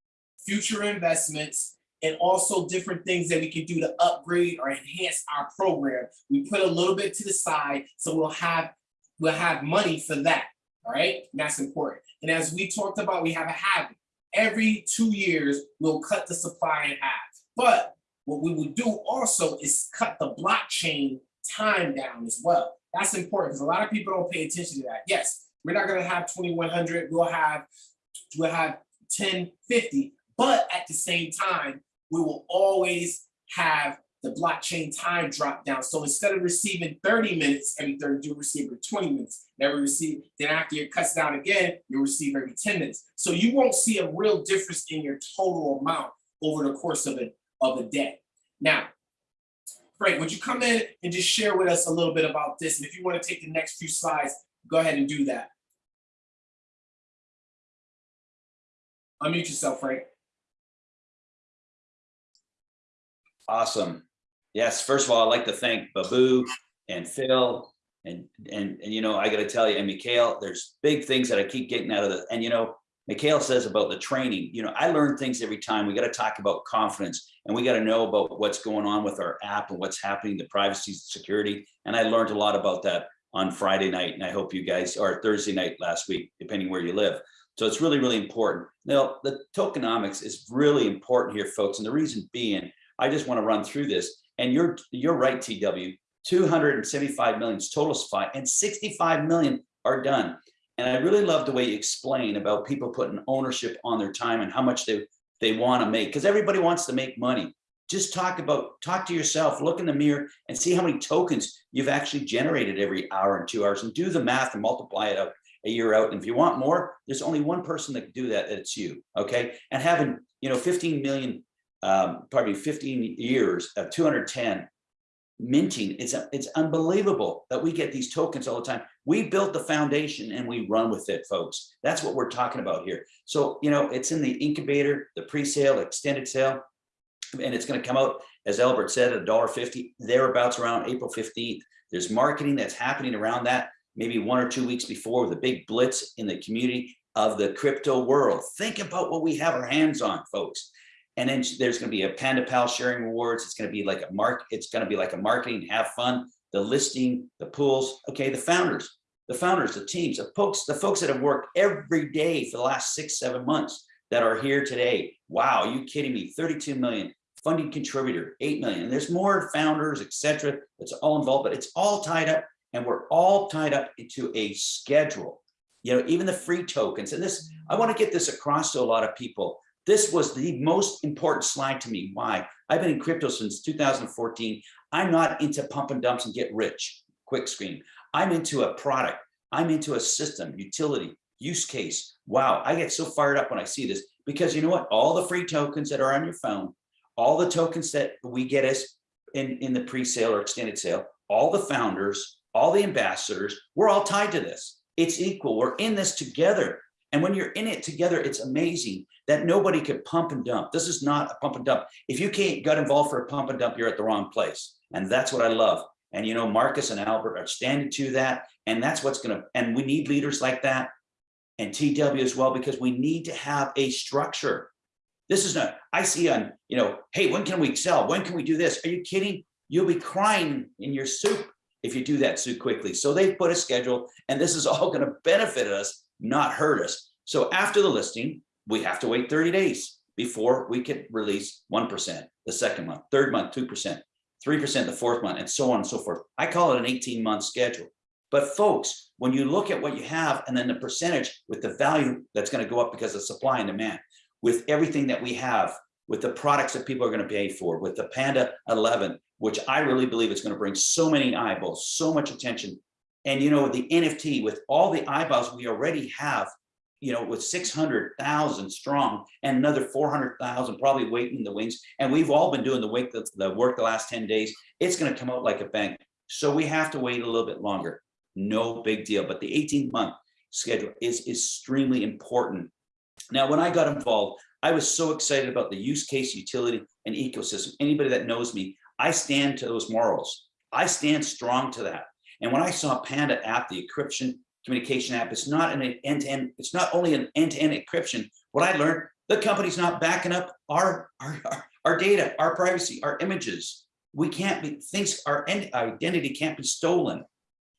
A: future investments, and also different things that we can do to upgrade or enhance our program, we put a little bit to the side, so we'll have, we'll have money for that, all right? And that's important. And as we talked about, we have a habit. Every two years, we'll cut the supply in half. But what we will do also is cut the blockchain time down as well. That's important because a lot of people don't pay attention to that. Yes, we're not gonna have twenty-one hundred, we'll have, we'll have 1050, but at the same time, we will always have the blockchain time drop down. So instead of receiving 30 minutes every 30, you'll receive every 20 minutes. Never receive, then after it cuts down again, you'll receive every 10 minutes. So you won't see a real difference in your total amount over the course of a, of a day. Now, Frank, would you come in and just share with us a little bit about this? And if you want to take the next few slides, go ahead and do that. Unmute yourself, Frank.
E: Awesome. Yes, first of all, I'd like to thank Babu and Phil and, and, and you know, I gotta tell you, and Mikhail, there's big things that I keep getting out of the, and you know, Mikhail says about the training, you know, I learn things every time. We gotta talk about confidence and we gotta know about what's going on with our app and what's happening, the privacy, security. And I learned a lot about that on Friday night and I hope you guys, or Thursday night last week, depending where you live. So it's really, really important. Now, the tokenomics is really important here, folks. And the reason being, I just want to run through this. And you're you're right, TW. 275 million is total supply and 65 million are done. And I really love the way you explain about people putting ownership on their time and how much they, they want to make, because everybody wants to make money. Just talk about, talk to yourself, look in the mirror and see how many tokens you've actually generated every hour and two hours and do the math and multiply it out a year out. And if you want more, there's only one person that can do that, it's you, okay? And having, you know, 15 million um, probably 15 years of 210 minting. It's, it's unbelievable that we get these tokens all the time. We built the foundation and we run with it, folks. That's what we're talking about here. So, you know, it's in the incubator, the pre-sale, extended sale, and it's going to come out, as Albert said, a dollar fifty thereabouts around April 15th. There's marketing that's happening around that, maybe one or two weeks before the big blitz in the community of the crypto world. Think about what we have our hands on, folks. And then there's going to be a Panda Pal sharing rewards. It's going to be like a mark. It's going to be like a marketing, have fun, the listing, the pools. Okay, the founders, the founders, the teams, the folks, the folks that have worked every day for the last six, seven months that are here today. Wow, you kidding me? 32 million funding contributor, 8 million. And there's more founders, etc. That's all involved, but it's all tied up and we're all tied up into a schedule. You know, even the free tokens. And this, I want to get this across to a lot of people this was the most important slide to me. Why? I've been in crypto since 2014. I'm not into pump and dumps and get rich, quick screen. I'm into a product. I'm into a system, utility, use case. Wow, I get so fired up when I see this because you know what? All the free tokens that are on your phone, all the tokens that we get as in, in the pre-sale or extended sale, all the founders, all the ambassadors, we're all tied to this. It's equal. We're in this together. And when you're in it together, it's amazing that nobody could pump and dump. This is not a pump and dump. If you can't get involved for a pump and dump, you're at the wrong place. And that's what I love. And you know, Marcus and Albert are standing to that. And that's what's gonna, and we need leaders like that and TW as well, because we need to have a structure. This is not, I see on, you know, hey, when can we sell? When can we do this? Are you kidding? You'll be crying in your soup if you do that too quickly. So they've put a schedule and this is all gonna benefit us, not hurt us. So after the listing, we have to wait 30 days before we can release 1%, the second month, third month, 2%, 3% the fourth month, and so on and so forth. I call it an 18 month schedule. But folks, when you look at what you have and then the percentage with the value that's going to go up because of supply and demand, with everything that we have, with the products that people are going to pay for, with the Panda 11, which I really believe is going to bring so many eyeballs, so much attention. And you know, the NFT with all the eyeballs we already have you know, with 600,000 strong and another 400,000 probably waiting in the wings. And we've all been doing the, the, the work the last 10 days. It's going to come out like a bank. So we have to wait a little bit longer. No big deal. But the 18 month schedule is extremely important. Now, when I got involved, I was so excited about the use case, utility, and ecosystem. Anybody that knows me, I stand to those morals. I stand strong to that. And when I saw Panda app, the encryption communication app, it's not an end-to-end, it's not only an end-to-end encryption. What I learned, the company's not backing up our, our, our, our data, our privacy, our images. We can't be, things, our identity can't be stolen.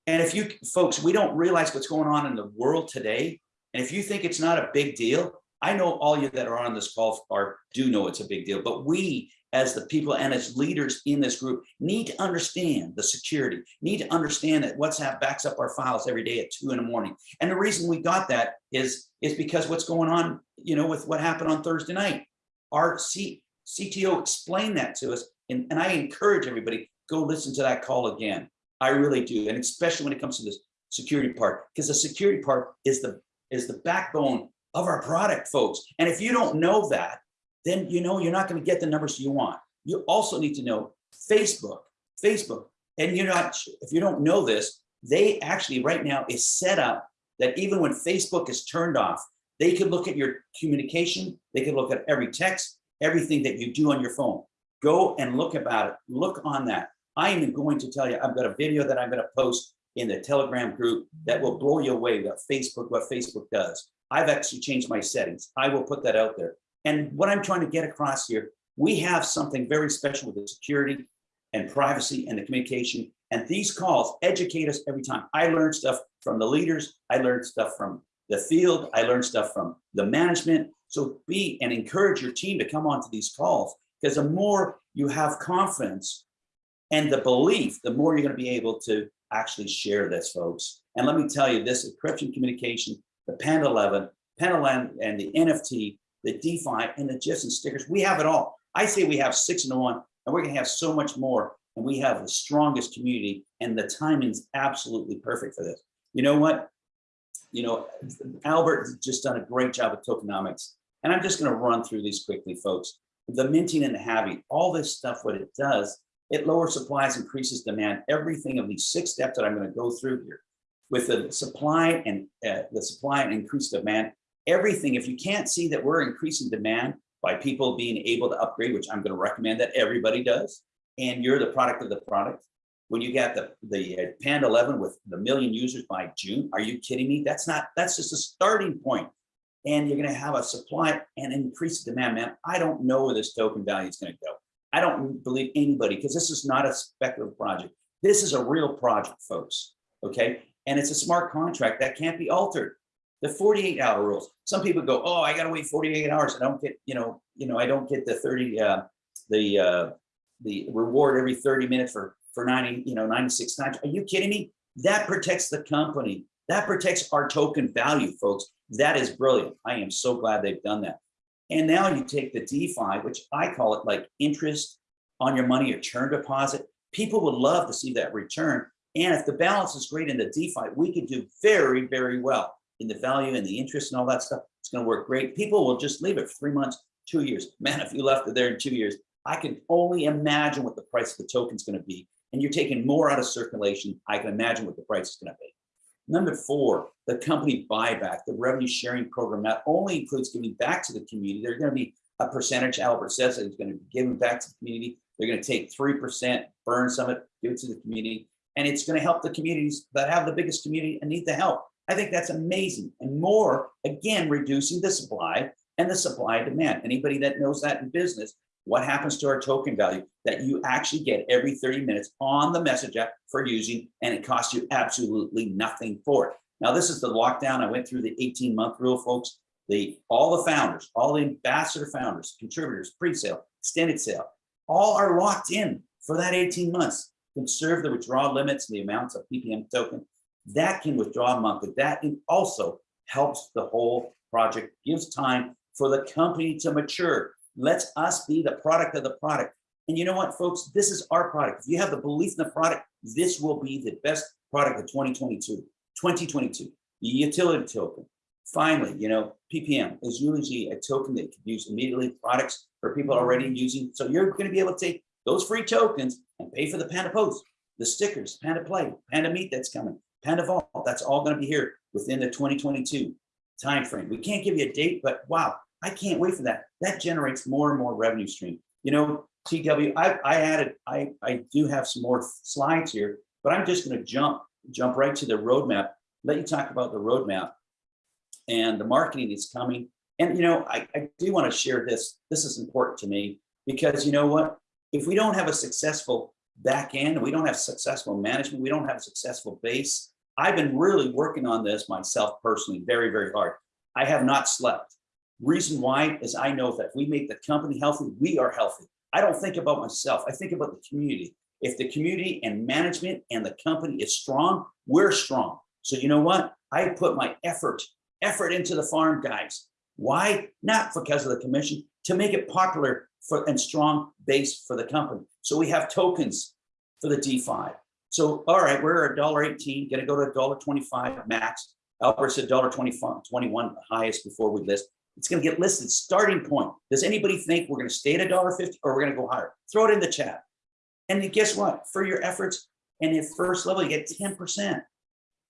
E: And if you, folks, we don't realize what's going on in the world today. And if you think it's not a big deal, I know all you that are on this call are, do know it's a big deal, but we as the people and as leaders in this group need to understand the security, need to understand that WhatsApp backs up our files every day at two in the morning. And the reason we got that is, is because what's going on, you know, with what happened on Thursday night. Our C, CTO explained that to us, and, and I encourage everybody, go listen to that call again. I really do, and especially when it comes to this security part, because the security part is the, is the backbone of our product, folks. And if you don't know that, then you know you're not going to get the numbers you want. You also need to know Facebook, Facebook, and you're not, if you don't know this, they actually right now is set up that even when Facebook is turned off, they could look at your communication, they could look at every text, everything that you do on your phone. Go and look about it, look on that. I am going to tell you, I've got a video that I'm going to post in the Telegram group that will blow you away what Facebook, what Facebook does. I've actually changed my settings. I will put that out there. And what I'm trying to get across here, we have something very special with the security and privacy and the communication. And these calls educate us every time. I learn stuff from the leaders. I learn stuff from the field. I learn stuff from the management. So be and encourage your team to come onto these calls because the more you have confidence and the belief, the more you're going to be able to actually share this, folks. And let me tell you, this encryption communication, the Panda 11, Panda 11 and the NFT, the DeFi and the GIFs and stickers, we have it all. I say we have six in one and we're to have so much more. And we have the strongest community and the timing's absolutely perfect for this. You know what? You know, Albert just done a great job with tokenomics. And I'm just going to run through these quickly, folks. The minting and the halving, all this stuff, what it does, it lowers supplies, increases demand, everything of these six steps that I'm going to go through here. With the supply and uh, the supply and increased demand, everything, if you can't see that we're increasing demand by people being able to upgrade, which I'm going to recommend that everybody does, and you're the product of the product. When you got the, the uh, Panda 11 with the million users by June, are you kidding me? That's not, that's just a starting point. And you're going to have a supply and increased demand, man. I don't know where this token value is to go. I don't believe anybody because this is not a speculative project. This is a real project, folks. Okay. And it's a smart contract that can't be altered. The 48 hour rules. Some people go, oh, I got to wait 48 hours. I don't get, you know, you know, I don't get the 30, uh, the, uh, the reward every 30 minutes for, for 90, you know, 96 times. Are you kidding me? That protects the company. That protects our token value, folks. That is brilliant. I am so glad they've done that. And now you take the DeFi, which I call it like interest on your money or churn deposit. People would love to see that return. And if the balance is great in the DeFi, we could do very, very well in the value and the interest and all that stuff. It's going to work great. People will just leave it for three months, two years. Man, if you left it there in two years, I can only imagine what the price of the token is going to be. And you're taking more out of circulation. I can imagine what the price is going to be. Number four, the company buyback, the revenue sharing program not only includes giving back to the community, there's going to be a percentage, Albert says that it's going to be given back to the community. They're going to take 3%, burn some of it, give it to the community. And it's going to help the communities that have the biggest community and need the help. I think that's amazing. And more, again, reducing the supply and the supply demand. Anybody that knows that in business, what happens to our token value that you actually get every 30 minutes on the message app for using, and it costs you absolutely nothing for it. Now, this is the lockdown. I went through the 18 month rule, folks. The all the founders, all the ambassador founders, contributors, pre-sale, extended sale, all are locked in for that 18 months. Conserve the withdrawal limits and the amounts of PPM token that can withdraw monthly. That also helps the whole project, gives time for the company to mature. lets us be the product of the product. And you know what, folks, this is our product. If you have the belief in the product, this will be the best product of 2022, 2022, the utility token. Finally, you know, PPM is usually a token that you can use immediately, products for people already using. So you're going to be able to take those free tokens and pay for the Panda Post, the stickers, Panda Play, Panda Meet that's coming, Panda Vault. That's all going to be here within the 2022 timeframe. We can't give you a date, but wow, I can't wait for that. That generates more and more revenue stream. You know, TW, I, I added, I, I do have some more slides here, but I'm just gonna jump, jump right to the roadmap. Let you talk about the roadmap. And the marketing is coming. And you know, I, I do want to share this. This is important to me because you know what? If we don't have a successful back end, we don't have successful management, we don't have a successful base. I've been really working on this myself personally, very, very hard. I have not slept. Reason why is I know that if we make the company healthy, we are healthy. I don't think about myself. I think about the community. If the community and management and the company is strong, we're strong. So you know what? I put my effort, effort into the farm guys. Why? Not because of the commission, to make it popular for and strong base for the company. So we have tokens for the DeFi. So, all right, we're a dollar eighteen, gonna go to a dollar twenty-five max. Albert said dollar twenty-five, twenty-one highest before we list. It's gonna get listed starting point. Does anybody think we're gonna stay at a dollar fifty or we're gonna go higher? Throw it in the chat. And guess what? For your efforts and your first level, you get ten percent.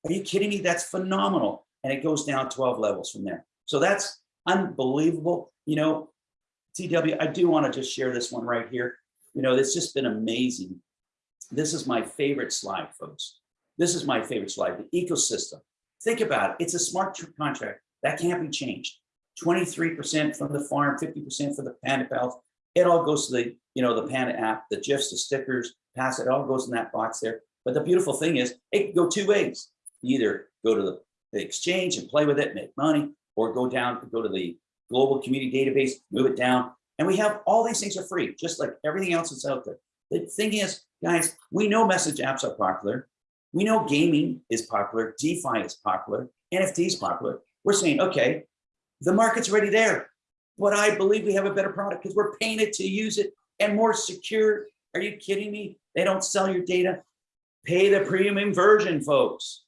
E: Are you kidding me? That's phenomenal. And it goes down 12 levels from there. So that's unbelievable. You know, TW, I do want to just share this one right here. You know, it's just been amazing. This is my favorite slide, folks. This is my favorite slide, the ecosystem. Think about it. It's a smart contract that can't be changed. 23% from the farm, 50% for the Panda Pals. It all goes to the, you know, the Panda app, the GIFs, the stickers, pass it all goes in that box there. But the beautiful thing is it can go two ways. You Either go to the, the exchange and play with it, make money, or go down, go to the global community database, move it down. And we have all these things are free, just like everything else that's out there. The thing is, guys, we know message apps are popular. We know gaming is popular, DeFi is popular, NFT is popular. We're saying, okay, the market's already there. But I believe we have a better product because we're paying it to use it and more secure. Are you kidding me? They don't sell your data. Pay the premium version, folks,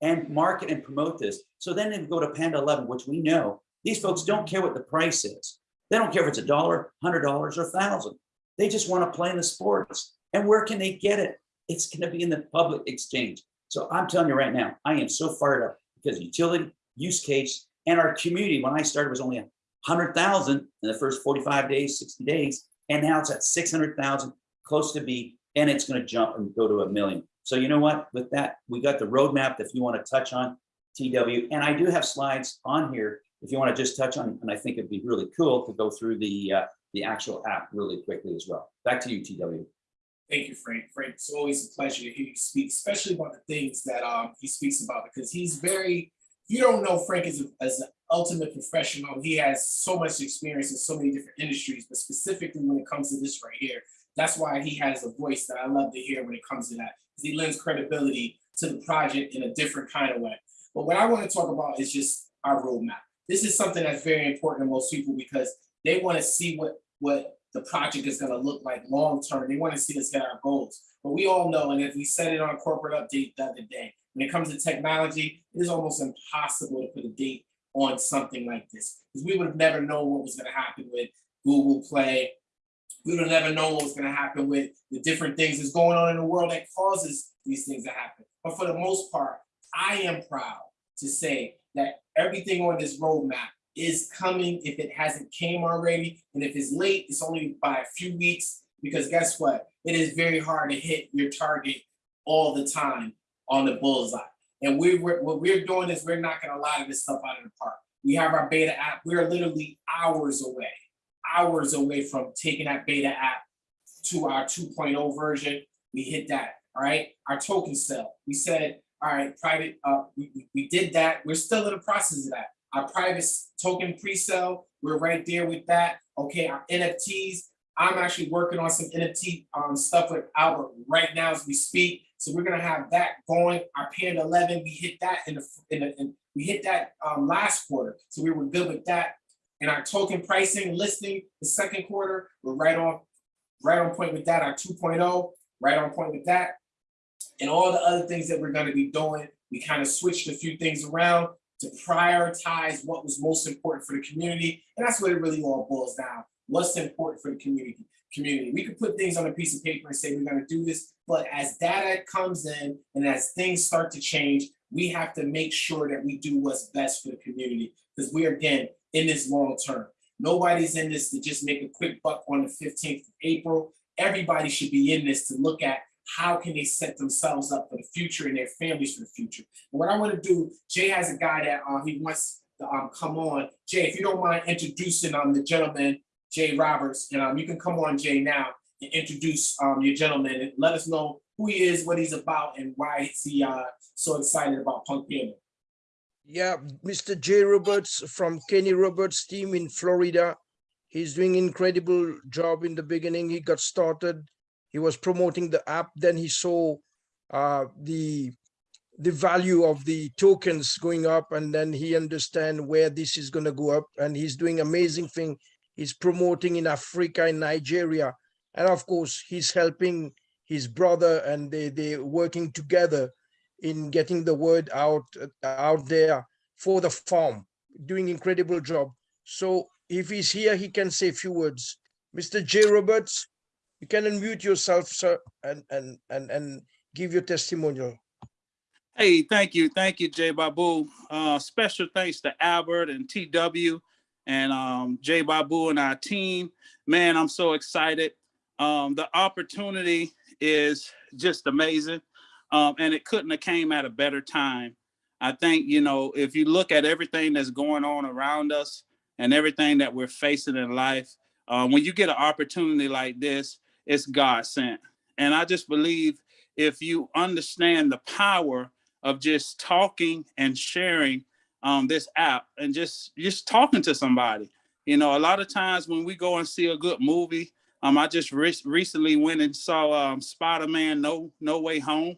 E: and market and promote this. So then they go to Panda 11, which we know these folks don't care what the price is. They don't care if it's a dollar, hundred dollars, or thousand. They just want to play in the sports. And where can they get it? It's going to be in the public exchange. So I'm telling you right now, I am so fired up because utility, use case, and our community, when I started, was only a hundred thousand in the first 45 days, 60 days. And now it's at 600,000, close to be, and it's going to jump and go to a million. So you know what? With that, we got the roadmap if you want to touch on TW. And I do have slides on here if you want to just touch on, and I think it'd be really cool to go through the uh, the actual app really quickly as well. Back to you, TW.
A: Thank you, Frank. Frank, it's always a pleasure to hear you speak, especially about the things that um he speaks about because he's very. You don't know Frank as, a, as an ultimate professional. He has so much experience in so many different industries, but specifically when it comes to this right here, that's why he has a voice that I love to hear when it comes to that. He lends credibility to the project in a different kind of way. But what I want to talk about is just our roadmap. This is something that's very important to most people because they want to see what what the project is going to look like long term. They want to see us get our goals. But we all know, and if we said it on a corporate update the other day, when it comes to technology, it is almost impossible to put a date on something like this because we would have never known what was going to happen with Google Play. We would have never known what was going to happen with the different things that's going on in the world that causes these things to happen. But for the most part, I am proud to say that everything on this roadmap is coming if it hasn't came already. And if it's late, it's only by a few weeks because guess what? It is very hard to hit your target all the time on the bullseye. And we, we're, what we're doing is we're knocking a lot of this stuff out of the park. We have our beta app. We're literally hours away, hours away from taking that beta app to our 2.0 version. We hit that, all right? Our token sale, we said, all right, private, uh, we, we- did that. We're still in the process of that. Our private token pre-sale, we're right there with that. Okay, our NFTs, I'm actually working on some NFT um, stuff with Albert right now as we speak. So we're gonna have that going. Our Panda 11, we hit that in the, in the, in, we hit that um, last quarter. So we were good with that. And our token pricing listing, the second quarter, we're right on, right on point with that. Our 2.0, right on point with that. And all the other things that we're gonna be doing, we kind of switched a few things around to prioritize what was most important for the community. And that's what it really all boils down. What's important for the community? Community. We could put things on a piece of paper and say we're gonna do this, but as data comes in and as things start to change, we have to make sure that we do what's best for the community because we are again in this long term. Nobody's in this to just make a quick buck on the fifteenth of April. Everybody should be in this to look at how can they set themselves up for the future and their families for the future. And What I want to do, Jay has a guy that um he wants to um come on. Jay, if you don't mind introducing um the gentleman, Jay Roberts, and um you can come on, Jay, now and introduce um your gentleman and let us know who he is, what he's about, and why is he uh so excited about Punk Panther.
C: Yeah, Mr. Jay Roberts from Kenny Roberts team in Florida. He's doing incredible job in the beginning. He got started. He was promoting the app. Then he saw uh, the the value of the tokens going up, and then he understand where this is going to go up. And he's doing amazing thing. He's promoting in Africa, in Nigeria, and of course he's helping his brother, and they they working together in getting the word out out there for the farm doing incredible job so if he's here he can say a few words mr j roberts you can unmute yourself sir and and and and give your testimonial
H: Hey, thank you. Thank you, Jay Babu. Uh, special thanks to Albert and TW and um, Jay Babu and our team. Man, I'm so excited. Um, the opportunity is just amazing. Um, and it couldn't have came at a better time. I think, you know, if you look at everything that's going on around us and everything that we're facing in life, um, when you get an opportunity like this, it's God sent. And I just believe if you understand the power of just talking and sharing um, this app and just just talking to somebody. You know, a lot of times when we go and see a good movie, um, I just re recently went and saw um, Spider-Man No No Way Home,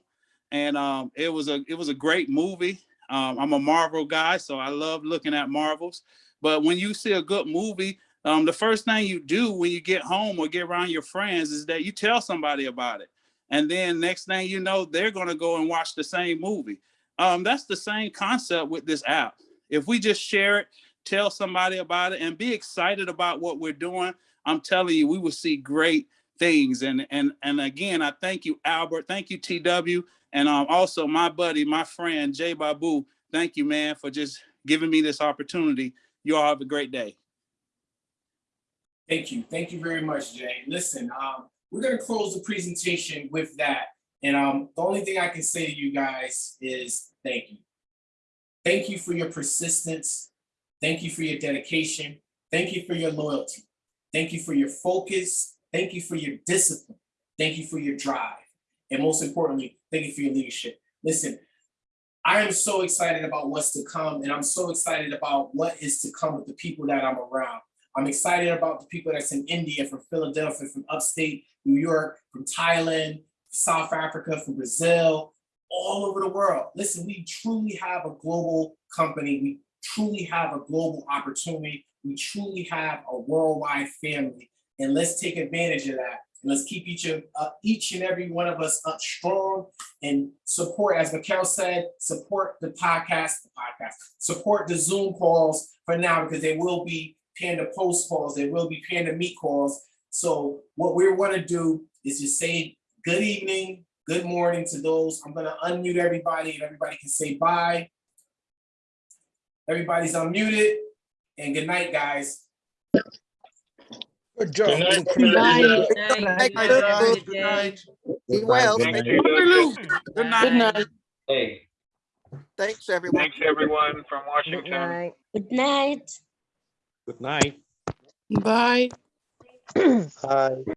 H: and um, it was a it was a great movie. Um, I'm a Marvel guy, so I love looking at Marvels. But when you see a good movie, um, the first thing you do when you get home or get around your friends is that you tell somebody about it. And then next thing you know, they're going to go and watch the same movie. Um, that's the same concept with this app. If we just share it, tell somebody about it, and be excited about what we're doing, I'm telling you, we will see great things. And and and again, I thank you, Albert. Thank you, TW, and um, also my buddy, my friend Jay Babu. Thank you, man, for just giving me this opportunity. You all have a great day.
A: Thank you. Thank you very much, Jay. Listen, um, we're gonna close the presentation with that. And um, the only thing I can say to you guys is thank you. Thank you for your persistence. Thank you for your dedication. Thank you for your loyalty. Thank you for your focus. Thank you for your discipline. Thank you for your drive. And most importantly, thank you for your leadership. Listen, I am so excited about what's to come, and I'm so excited about what is to come with the people that I'm around. I'm excited about the people that's in India, from Philadelphia, from upstate New York, from Thailand, South Africa, from Brazil, all over the world. Listen, we truly have a global company. We truly have a global opportunity. We truly have a worldwide family. And let's take advantage of that. And let's keep each of uh, each and every one of us up strong and support, as Mikhail said, support the podcast, the podcast, support the Zoom calls for now because they will be Panda post calls, there will be Panda meet calls. So what we want to do is just say good evening, good morning to those. I'm gonna unmute everybody and everybody can say bye. Everybody's unmuted and good night, guys.
C: good job
I: Good night.
C: incredible.
I: Good
J: Night.
I: Good
J: Have a
I: night.
J: good
I: Good night.
J: Be well.
I: Thank
J: Thank
I: you.
H: Good night.
J: Good night.
E: Hey.
J: Thanks, everyone.
I: Thanks, everyone from Washington.
F: Good
I: Washington.
F: night.
K: Good night.
L: Good night.
J: Bye.
B: Hi.